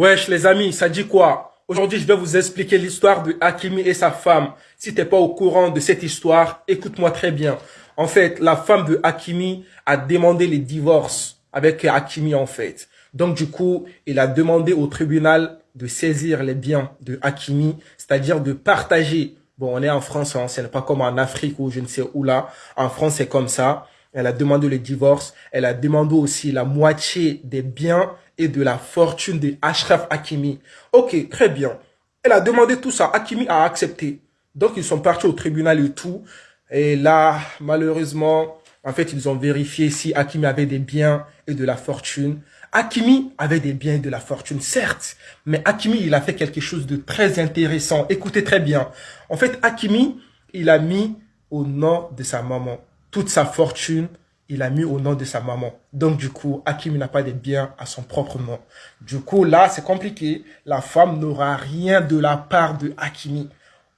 Wesh les amis, ça dit quoi? Aujourd'hui, je vais vous expliquer l'histoire de Hakimi et sa femme. Si t'es pas au courant de cette histoire, écoute-moi très bien. En fait, la femme de Hakimi a demandé le divorce avec Hakimi en fait. Donc du coup, il a demandé au tribunal de saisir les biens de Hakimi, c'est-à-dire de partager. Bon, on est en France, hein, ce n'est pas comme en Afrique ou je ne sais où là. En France, c'est comme ça. Elle a demandé le divorce. Elle a demandé aussi la moitié des biens et de la fortune de Ashraf Hakimi. Ok, très bien. Elle a demandé tout ça. Hakimi a accepté. Donc, ils sont partis au tribunal et tout. Et là, malheureusement, en fait, ils ont vérifié si Hakimi avait des biens et de la fortune. Hakimi avait des biens et de la fortune, certes. Mais Hakimi, il a fait quelque chose de très intéressant. Écoutez très bien. En fait, Hakimi, il a mis au nom de sa maman toute sa fortune, il a mis au nom de sa maman. Donc, du coup, Hakimi n'a pas de biens à son propre nom. Du coup, là, c'est compliqué. La femme n'aura rien de la part de Hakimi.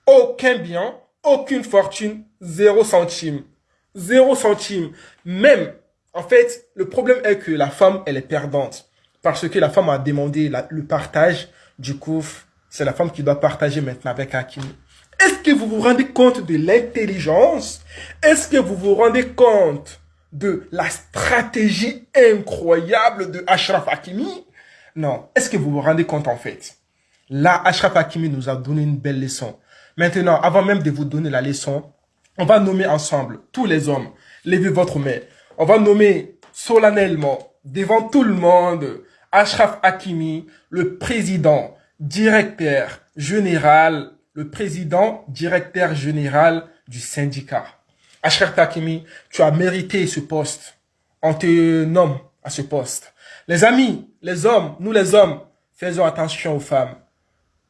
Aucun bien, aucune fortune, zéro centime. Zéro centime. Même, en fait, le problème est que la femme, elle est perdante. Parce que la femme a demandé le partage. Du coup, c'est la femme qui doit partager maintenant avec Hakimi. Est-ce que vous vous rendez compte de l'intelligence? Est-ce que vous vous rendez compte de la stratégie incroyable de Ashraf Hakimi? Non. Est-ce que vous vous rendez compte en fait? Là, Ashraf Hakimi nous a donné une belle leçon. Maintenant, avant même de vous donner la leçon, on va nommer ensemble tous les hommes. Levez votre main. On va nommer solennellement, devant tout le monde, Ashraf Hakimi, le président, directeur général le président directeur général du syndicat. Ashraf Takimi, tu as mérité ce poste. On te nomme à ce poste. Les amis, les hommes, nous les hommes, faisons attention aux femmes.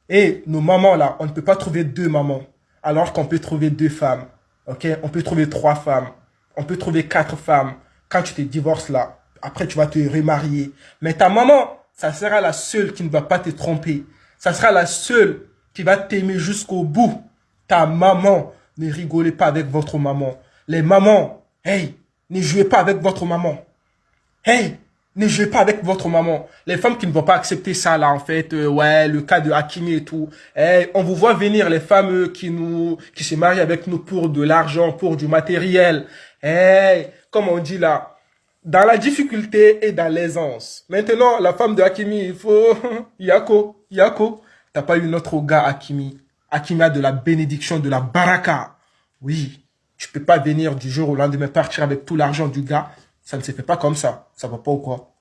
Et nos mamans là, on ne peut pas trouver deux mamans, alors qu'on peut trouver deux femmes. Ok? On peut trouver trois femmes. On peut trouver quatre femmes. Quand tu te divorces là, après tu vas te remarier. Mais ta maman, ça sera la seule qui ne va pas te tromper. Ça sera la seule qui va t'aimer jusqu'au bout. Ta maman, ne rigolez pas avec votre maman. Les mamans, hey, ne jouez pas avec votre maman. Hey, ne jouez pas avec votre maman. Les femmes qui ne vont pas accepter ça là, en fait, euh, ouais, le cas de Hakimi et tout. Hey, on vous voit venir les femmes qui nous, qui se marient avec nous pour de l'argent, pour du matériel. Hey, comme on dit là, dans la difficulté et dans l'aisance. Maintenant, la femme de Hakimi, il faut, Yako, Yako. T'as pas eu notre gars Akimi. Akimi a de la bénédiction, de la baraka. Oui, tu peux pas venir du jour au lendemain partir avec tout l'argent du gars. Ça ne se fait pas comme ça. Ça va pas ou quoi?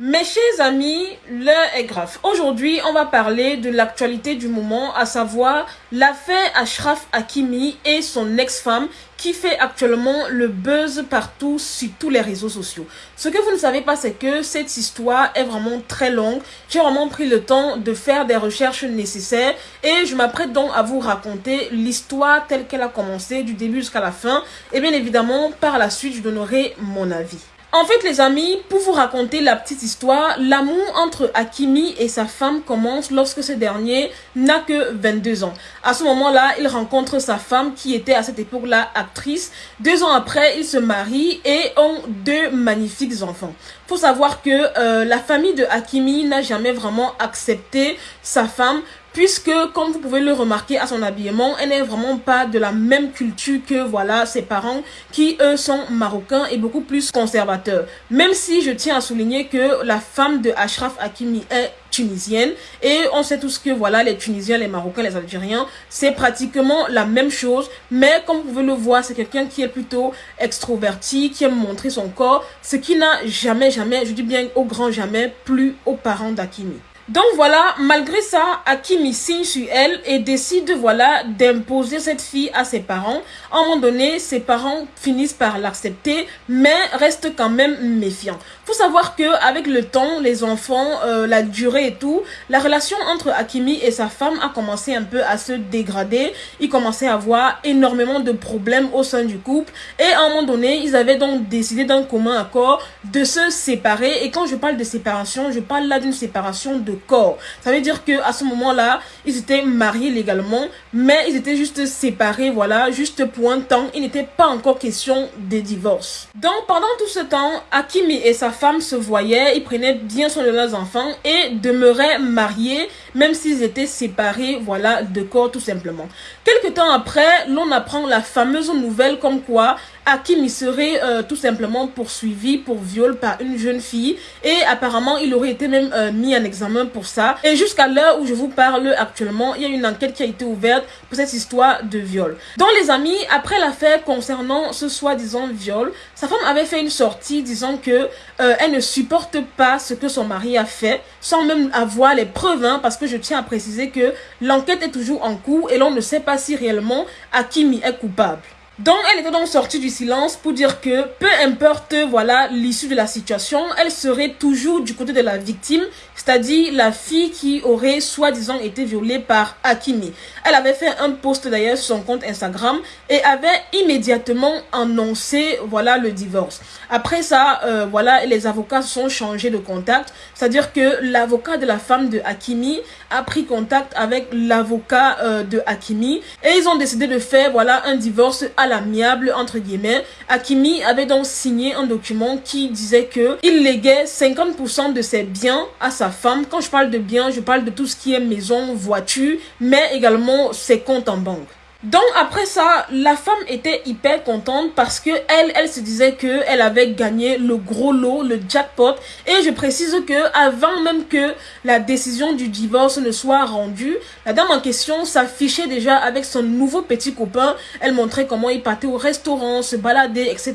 Mes chers amis, l'heure est grave. Aujourd'hui, on va parler de l'actualité du moment, à savoir l'affaire Ashraf Hakimi et son ex-femme qui fait actuellement le buzz partout sur tous les réseaux sociaux. Ce que vous ne savez pas, c'est que cette histoire est vraiment très longue. J'ai vraiment pris le temps de faire des recherches nécessaires et je m'apprête donc à vous raconter l'histoire telle qu'elle a commencé du début jusqu'à la fin. Et bien évidemment, par la suite, je donnerai mon avis. En fait, les amis, pour vous raconter la petite histoire, l'amour entre Hakimi et sa femme commence lorsque ce dernier n'a que 22 ans. À ce moment-là, il rencontre sa femme qui était à cette époque-là actrice. Deux ans après, ils se marient et ont deux magnifiques enfants. Faut savoir que euh, la famille de Hakimi n'a jamais vraiment accepté sa femme puisque comme vous pouvez le remarquer à son habillement, elle n'est vraiment pas de la même culture que voilà ses parents qui eux sont marocains et beaucoup plus conservateurs. Même si je tiens à souligner que la femme de Ashraf Hakimi est tunisienne et on sait tous que voilà les Tunisiens, les Marocains, les Algériens, c'est pratiquement la même chose mais comme vous pouvez le voir, c'est quelqu'un qui est plutôt extroverti, qui aime montrer son corps, ce qui n'a jamais jamais, je dis bien au grand jamais, plus aux parents d'Akimi. Donc voilà, malgré ça, Akimi signe sur elle et décide voilà d'imposer cette fille à ses parents. À un moment donné, ses parents finissent par l'accepter, mais restent quand même méfiants. Faut savoir que avec le temps, les enfants, euh, la durée et tout, la relation entre Akimi et sa femme a commencé un peu à se dégrader. Ils commençaient à avoir énormément de problèmes au sein du couple et à un moment donné, ils avaient donc décidé d'un commun accord de se séparer. Et quand je parle de séparation, je parle là d'une séparation de corps. Ça veut dire que à ce moment-là, ils étaient mariés légalement, mais ils étaient juste séparés, voilà, juste pour un temps. Il n'était pas encore question de divorce. Donc pendant tout ce temps, Hakimi et sa femme se voyaient, ils prenaient bien soin de leurs enfants et demeuraient mariés, même s'ils étaient séparés, voilà, de corps tout simplement. Quelque temps après, l'on apprend la fameuse nouvelle comme quoi Hakim serait euh, tout simplement poursuivi pour viol par une jeune fille et apparemment il aurait été même euh, mis en examen pour ça. Et jusqu'à l'heure où je vous parle actuellement, il y a une enquête qui a été ouverte pour cette histoire de viol. Donc les amis, après l'affaire concernant ce soi-disant viol, sa femme avait fait une sortie disant que euh, elle ne supporte pas ce que son mari a fait sans même avoir les preuves hein, parce que je tiens à préciser que l'enquête est toujours en cours et l'on ne sait pas si réellement Hakimi est coupable. Donc, elle était donc sortie du silence pour dire que peu importe voilà l'issue de la situation, elle serait toujours du côté de la victime, c'est-à-dire la fille qui aurait soi-disant été violée par Hakimi. Elle avait fait un post d'ailleurs sur son compte Instagram et avait immédiatement annoncé voilà le divorce. Après ça, euh, voilà, les avocats sont changés de contact, c'est-à-dire que l'avocat de la femme de Hakimi a pris contact avec l'avocat euh, de Hakimi et ils ont décidé de faire voilà un divorce à l'amiable entre guillemets. Hakimi avait donc signé un document qui disait que il léguait 50% de ses biens à sa femme. Quand je parle de biens, je parle de tout ce qui est maison, voiture, mais également ses comptes en banque. Donc après ça, la femme était hyper contente parce que elle, se disait que elle avait gagné le gros lot, le jackpot. Et je précise que avant même que la décision du divorce ne soit rendue, la dame en question s'affichait déjà avec son nouveau petit copain. Elle montrait comment il partait au restaurant, se baladait, etc.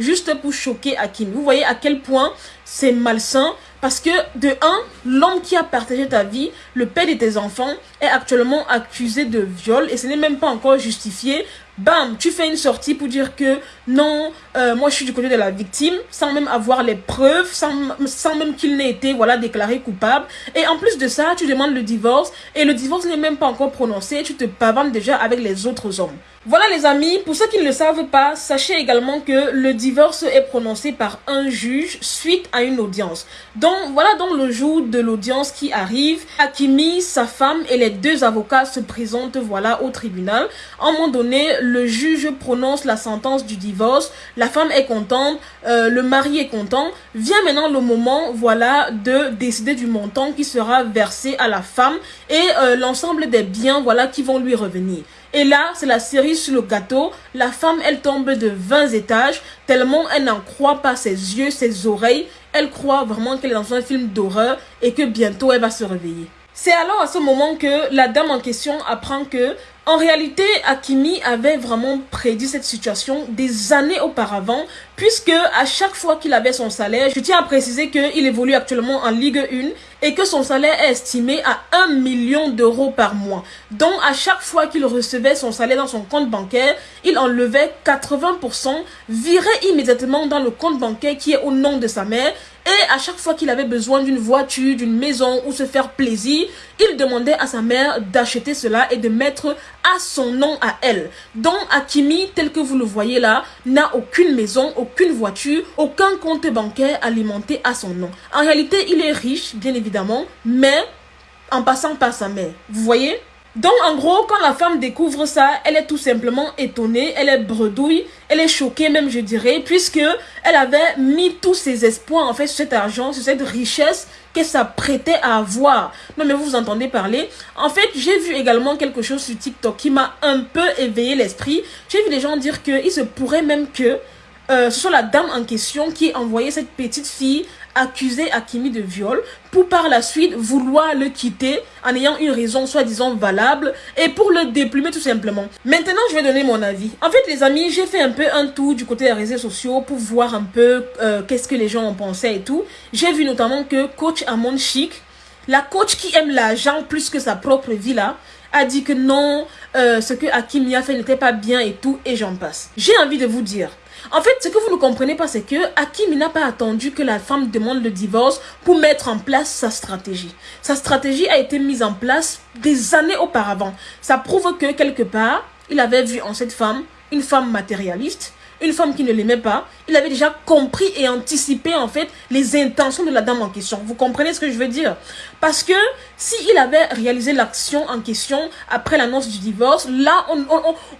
Juste pour choquer Akin. Vous voyez à quel point c'est malsain parce que, de un, l'homme qui a partagé ta vie, le père de tes enfants, est actuellement accusé de viol et ce n'est même pas encore justifié. Bam, tu fais une sortie pour dire que non, euh, moi je suis du côté de la victime, sans même avoir les preuves, sans, sans même qu'il n'ait été voilà, déclaré coupable. Et en plus de ça, tu demandes le divorce et le divorce n'est même pas encore prononcé, tu te pavannes déjà avec les autres hommes. Voilà les amis, pour ceux qui ne le savent pas, sachez également que le divorce est prononcé par un juge suite à une audience. Donc voilà donc le jour de l'audience qui arrive. Hakimi, sa femme et les deux avocats se présentent voilà au tribunal. À un moment donné, le juge prononce la sentence du divorce. La femme est contente, euh, le mari est content. Vient maintenant le moment voilà de décider du montant qui sera versé à la femme et euh, l'ensemble des biens voilà qui vont lui revenir. Et là, c'est la série sur le gâteau. La femme, elle tombe de 20 étages, tellement elle n'en croit pas ses yeux, ses oreilles. Elle croit vraiment qu'elle est dans un film d'horreur et que bientôt elle va se réveiller. C'est alors à ce moment que la dame en question apprend que, en réalité, Akimi avait vraiment prédit cette situation des années auparavant, puisque à chaque fois qu'il avait son salaire, je tiens à préciser qu'il évolue actuellement en Ligue 1 et que son salaire est estimé à 1 million d'euros par mois. Donc, à chaque fois qu'il recevait son salaire dans son compte bancaire, il enlevait 80%, virait immédiatement dans le compte bancaire qui est au nom de sa mère et à chaque fois qu'il avait besoin d'une voiture, d'une maison ou se faire plaisir, il demandait à sa mère d'acheter cela et de mettre son nom à elle. Donc Akimi, tel que vous le voyez là, n'a aucune maison, aucune voiture, aucun compte bancaire alimenté à son nom. En réalité, il est riche, bien évidemment, mais en passant par sa mère. Vous voyez? Donc, en gros, quand la femme découvre ça, elle est tout simplement étonnée, elle est bredouille, elle est choquée même, je dirais, puisque elle avait mis tous ses espoirs, en fait, sur cet argent, sur cette richesse qu'elle s'apprêtait à avoir. Non, mais vous, entendez parler. En fait, j'ai vu également quelque chose sur TikTok qui m'a un peu éveillé l'esprit. J'ai vu les gens dire qu'il se pourrait même que euh, ce soit la dame en question qui a envoyé cette petite fille accuser Akimi de viol pour par la suite vouloir le quitter en ayant une raison soi-disant valable et pour le déplumer tout simplement. Maintenant, je vais donner mon avis. En fait, les amis, j'ai fait un peu un tour du côté des réseaux sociaux pour voir un peu euh, qu'est-ce que les gens en pensaient et tout. J'ai vu notamment que coach Amon Chic, la coach qui aime l'argent plus que sa propre vie là, a dit que non, euh, ce que Akimi a fait n'était pas bien et tout, et j'en passe. J'ai envie de vous dire, en fait, ce que vous ne comprenez pas, c'est que Hakim n'a pas attendu que la femme demande le divorce pour mettre en place sa stratégie. Sa stratégie a été mise en place des années auparavant. Ça prouve que quelque part, il avait vu en cette femme une femme matérialiste, une femme qui ne l'aimait pas, il avait déjà compris et anticipé en fait les intentions de la dame en question. Vous comprenez ce que je veux dire? Parce que s'il avait réalisé l'action en question après l'annonce du divorce, là, on,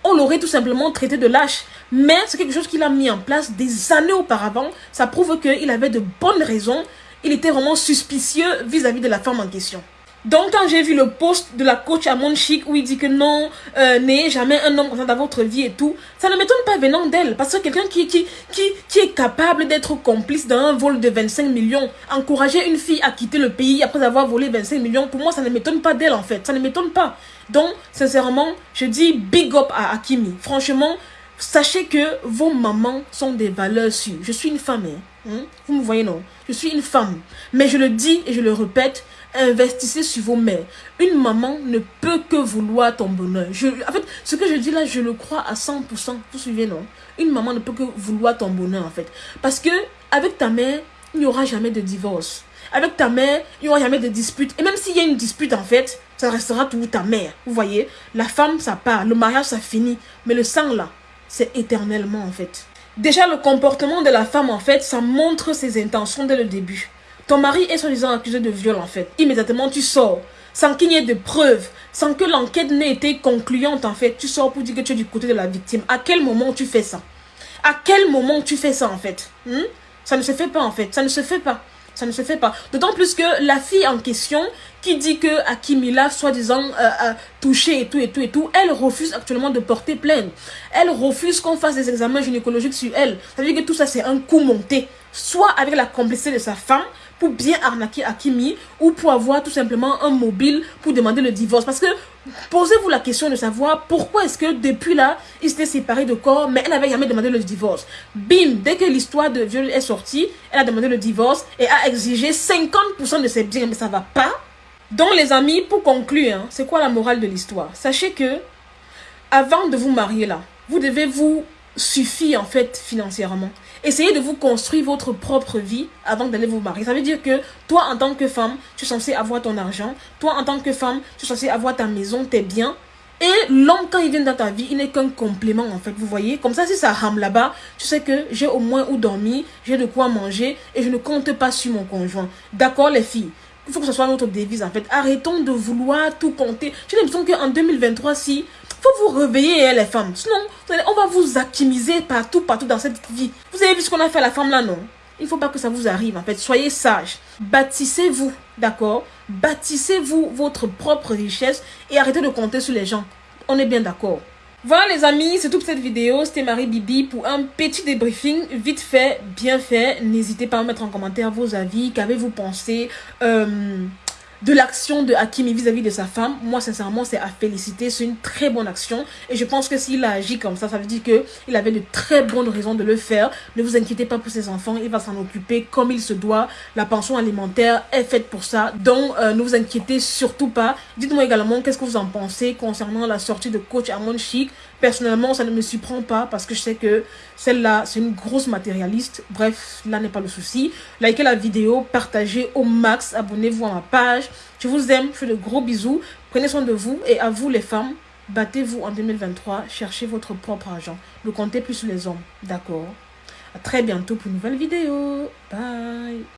on, l'aurait tout simplement traité de lâche. Mais c'est quelque chose qu'il a mis en place des années auparavant. Ça prouve qu'il avait de bonnes raisons. Il était vraiment suspicieux vis-à-vis -vis de la femme en question. Donc, quand j'ai vu le post de la coach à Chic où il dit que non, euh, n'ayez jamais un homme dans votre vie et tout, ça ne m'étonne pas venant d'elle. Parce que quelqu'un qui, qui, qui, qui est capable d'être complice d'un vol de 25 millions, encourager une fille à quitter le pays après avoir volé 25 millions, pour moi, ça ne m'étonne pas d'elle en fait. Ça ne m'étonne pas. Donc, sincèrement, je dis big up à Akimi. Franchement, sachez que vos mamans sont des valeurs sûres. Je suis une femme, hein? vous me voyez non? Je suis une femme. Mais je le dis et je le répète, investissez sur vos mères. Une maman ne peut que vouloir ton bonheur. En fait, ce que je dis là, je le crois à 100%. Vous suivez, non? Une maman ne peut que vouloir ton bonheur, en fait. Parce que avec ta mère, il n'y aura jamais de divorce. Avec ta mère, il n'y aura jamais de dispute. Et même s'il y a une dispute, en fait, ça restera toujours ta mère. Vous voyez? La femme, ça part. Le mariage, ça finit. Mais le sang, là, c'est éternellement, en fait. Déjà, le comportement de la femme, en fait, ça montre ses intentions dès le début. Ton mari est soi-disant accusé de viol en fait. Immédiatement, tu sors. Sans qu'il n'y ait de preuves, sans que l'enquête n'ait été concluante en fait. Tu sors pour dire que tu es du côté de la victime. À quel moment tu fais ça? À quel moment tu fais ça en fait? Hmm? Ça ne se fait pas en fait. Ça ne se fait pas. Ça ne se fait pas. D'autant plus que la fille en question qui dit que Akimila, soi-disant, euh, a touché et tout et tout et tout, elle refuse actuellement de porter plainte. Elle refuse qu'on fasse des examens gynécologiques sur elle. Ça veut dire que tout ça, c'est un coup monté. Soit avec la complicité de sa femme, pour bien arnaquer Akimi ou pour avoir tout simplement un mobile pour demander le divorce. Parce que posez-vous la question de savoir pourquoi est-ce que depuis là, ils s'étaient séparés de corps, mais elle n'avait jamais demandé le divorce. Bim, dès que l'histoire de viol est sortie, elle a demandé le divorce et a exigé 50% de ses biens, mais ça va pas. Donc les amis, pour conclure, hein, c'est quoi la morale de l'histoire? Sachez que avant de vous marier là, vous devez vous suffire en fait financièrement. Essayez de vous construire votre propre vie avant d'aller vous marier. Ça veut dire que toi, en tant que femme, tu es censé avoir ton argent. Toi, en tant que femme, tu es censé avoir ta maison, tes biens. Et l'homme, quand il vient dans ta vie, il n'est qu'un complément, en fait. Vous voyez Comme ça, si ça rame là-bas, tu sais que j'ai au moins où dormir, j'ai de quoi manger et je ne compte pas sur mon conjoint. D'accord, les filles? Il faut que ce soit notre devise en fait. Arrêtons de vouloir tout compter. J'ai l'impression qu'en 2023, si faut vous réveiller, hein, les femmes. Sinon, on va vous optimiser partout, partout dans cette vie. Vous avez vu ce qu'on a fait à la femme là, non? Il faut pas que ça vous arrive, en fait. Soyez sages. Bâtissez-vous, d'accord? Bâtissez-vous votre propre richesse et arrêtez de compter sur les gens. On est bien d'accord. Voilà les amis, c'est toute cette vidéo. C'était Marie Bibi pour un petit débriefing vite fait, bien fait. N'hésitez pas à mettre en commentaire vos avis. Qu'avez-vous pensé? Euh, de l'action de Hakimi vis-à-vis de sa femme, moi sincèrement c'est à féliciter, c'est une très bonne action et je pense que s'il a agi comme ça, ça veut dire qu'il avait de très bonnes raisons de le faire. Ne vous inquiétez pas pour ses enfants, il va s'en occuper comme il se doit. La pension alimentaire est faite pour ça, donc euh, ne vous inquiétez surtout pas. Dites-moi également qu'est-ce que vous en pensez concernant la sortie de coach Armand Chic. Personnellement, ça ne me surprend pas parce que je sais que celle-là, c'est une grosse matérialiste. Bref, là n'est pas le souci. Likez la vidéo, partagez au max, abonnez-vous à ma Je vous aime, je fais de gros bisous. Prenez soin de vous et à vous les femmes, battez-vous en 2023, cherchez votre propre argent. Ne comptez plus sur les hommes, d'accord À très bientôt pour une nouvelle vidéo. Bye